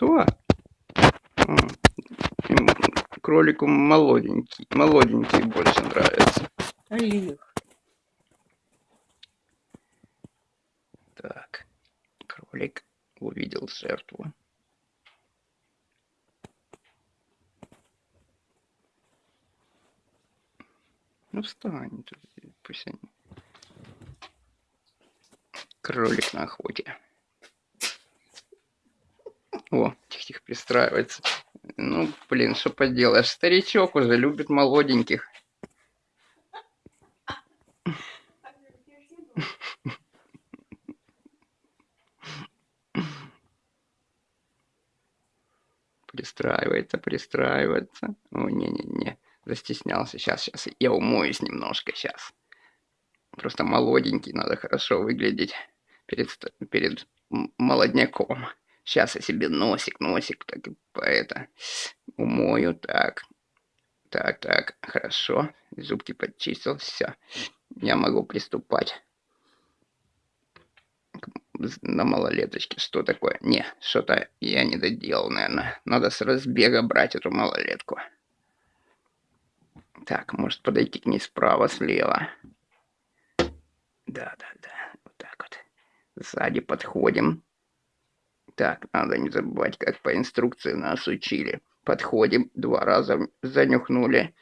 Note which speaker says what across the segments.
Speaker 1: Кто? Кролику молоденький, молоденький больше нравится.
Speaker 2: Олег.
Speaker 1: Так, кролик увидел жертву. Ну встань, пусть они. Кролик на охоте. О, тихо-тихо пристраивается. Ну, блин, что поделаешь. Старичок уже любит молоденьких. Пристраивается, пристраивается. О, не-не-не, застеснялся. Сейчас, сейчас, я умоюсь немножко, сейчас. Просто молоденький, надо хорошо выглядеть перед, перед молодняком. Сейчас я себе носик, носик, так по это, умою, так. Так, так, хорошо. Зубки подчистил, все. Я могу приступать на малолеточке. Что такое? Не, что-то я не доделал, наверное. Надо с разбега брать эту малолетку. Так, может подойти к ней справа, слева. Да, да, да. Вот так вот. Сзади подходим. Так, надо не забывать, как по инструкции нас учили. Подходим, два раза занюхнули.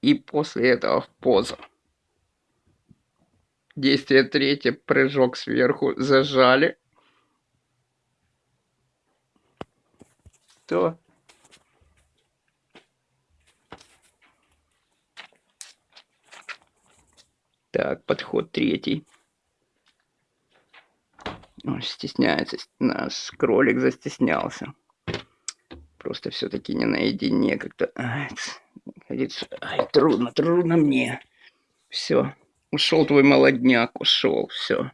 Speaker 1: И после этого в позу. Действие третье, прыжок сверху, зажали. То. Так, подход третий. Он стесняется, наш кролик застеснялся. Просто все-таки не наедине как-то. Ай, ай, трудно, трудно мне. Все, ушел твой молодняк, ушел, все.